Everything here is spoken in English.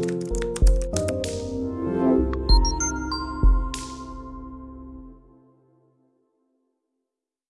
you